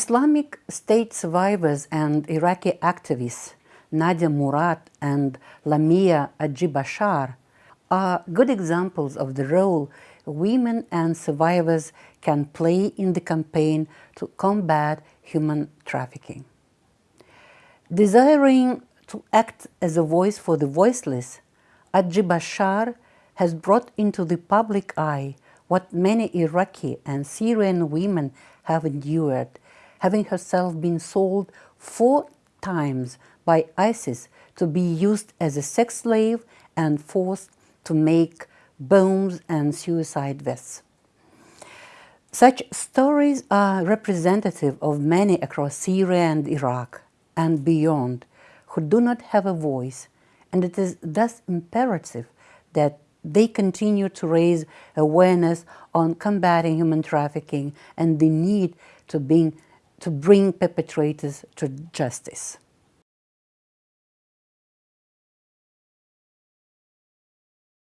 Islamic State survivors and Iraqi activists Nadia Murad and Lamiya Aji Bashar are good examples of the role women and survivors can play in the campaign to combat human trafficking. Desiring to act as a voice for the voiceless, Aji Bashar has brought into the public eye what many Iraqi and Syrian women have endured, having herself been sold four times by ISIS to be used as a sex slave and forced to make bombs and suicide vests. Such stories are representative of many across Syria and Iraq and beyond who do not have a voice, and it is thus imperative that they continue to raise awareness on combating human trafficking and the need to, being, to bring perpetrators to justice.